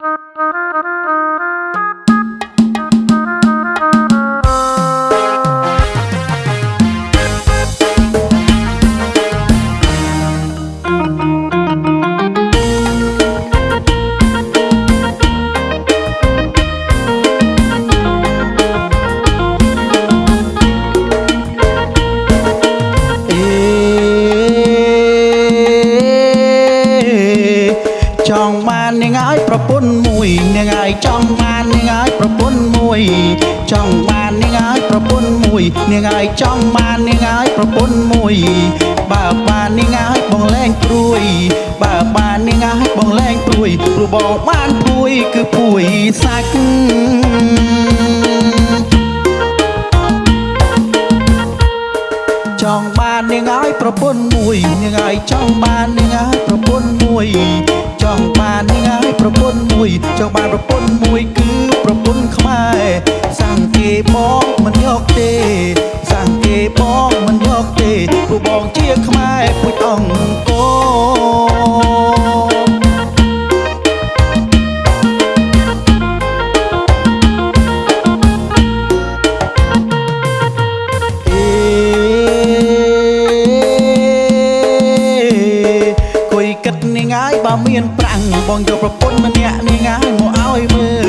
ច ន្ធមួយនាងឲ្យចង់បាននាងឲ្យប្រពន្ធមួយចង់បាននាងឲ្យប្រពន្ធមួយនាងឲ្យចង់បាននាងឲ្យប្រពន្ធមួយបើបាននាងឲ្យបងលែងព្រួយបើបាននាងឲ្យបងលែងព្រួយព្រោះបងបានព្រួយគឺព្រួយសាច់ បាននាងឲ្យប្រពន្ធមួយនាងឲ្យចង់បាននាងឲ្យប្រពន្ធមួយចង់បាននាងឲ្យប្រពន្ធមួយចង់បានប្រពន្ធមួយគឺប្រពន្ធខ្មែរសាំងគេបងមិនយកទេសាំងគេបងមិនយកទេ មានប្រាំងបងយកប្រពន្ធម្នាក់នាងហើយមកឲ្យមើល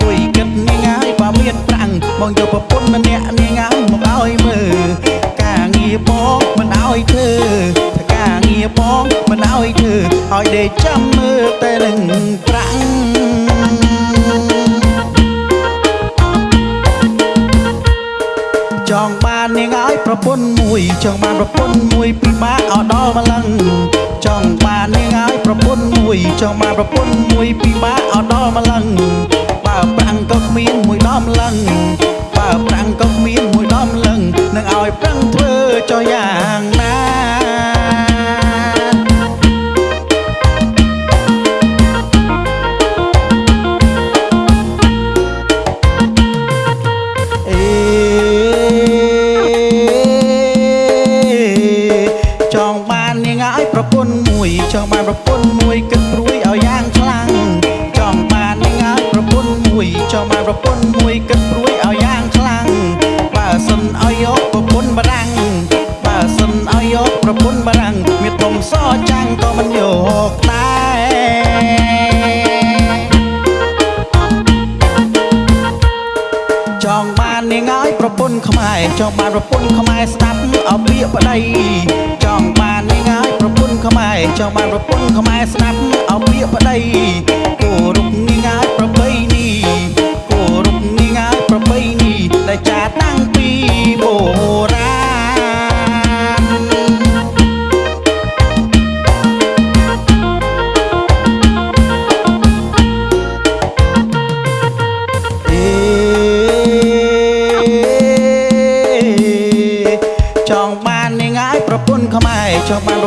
គួយគិតនាងហើយបើមានប្រាំងបងយកប្រពន្ធម្នាក់នាងហើយមកឲ្យមើលការងារបងមិនឲ្យធ្វើការងារបងមិនឲ្យធ្វើឲ្យដេកចាំមើលតែនឹងប្រាំងចង់បាននាងឲ្យប្រពន្ធមួយចង់បានប្រពន្ធមួយពិបាកឲ្យដល់ម្លឹង មួយចង់បានប្រពន្ធមួយពិបាកឲ្យដល់ម្លឹង ពន្ធមួយចង់បានប្រពន្ធមួយគិតព្រួយឲ្យយ៉ាងខ្លាំងចង់បាននាងឲ្យប្រពន្ធមួយចង់បានប្រពន្ធមួយគិតព្រួយឲ្យយ៉ាងខ្លាំងបើសិនឲ្យយកប្រពន្ធបារាំងបើសិនឲ្យយកប្រពន្ធបារាំងមានធំសចាំងក៏មិនយកដែរចង់បាននាងឲ្យប្រពន្ធខ្មែរចង់បានប្រពន្ធខ្មែរស្ដាប់អពាក្យប្តីចង់បាននាងឲ្យ ប្រពន្ធខ្មែរចង់បានប្រពន្ធខ្មែរស្ដាប់អពាក្យប្តីគោរពនាងឲ្យប្របីនេះគោរពនាងឲ្យប្របីនេះដែលចាតាំងពីបុរាណអេចង់បាននាងឲ្យប្រពន្ធខ្មែរចង់បាន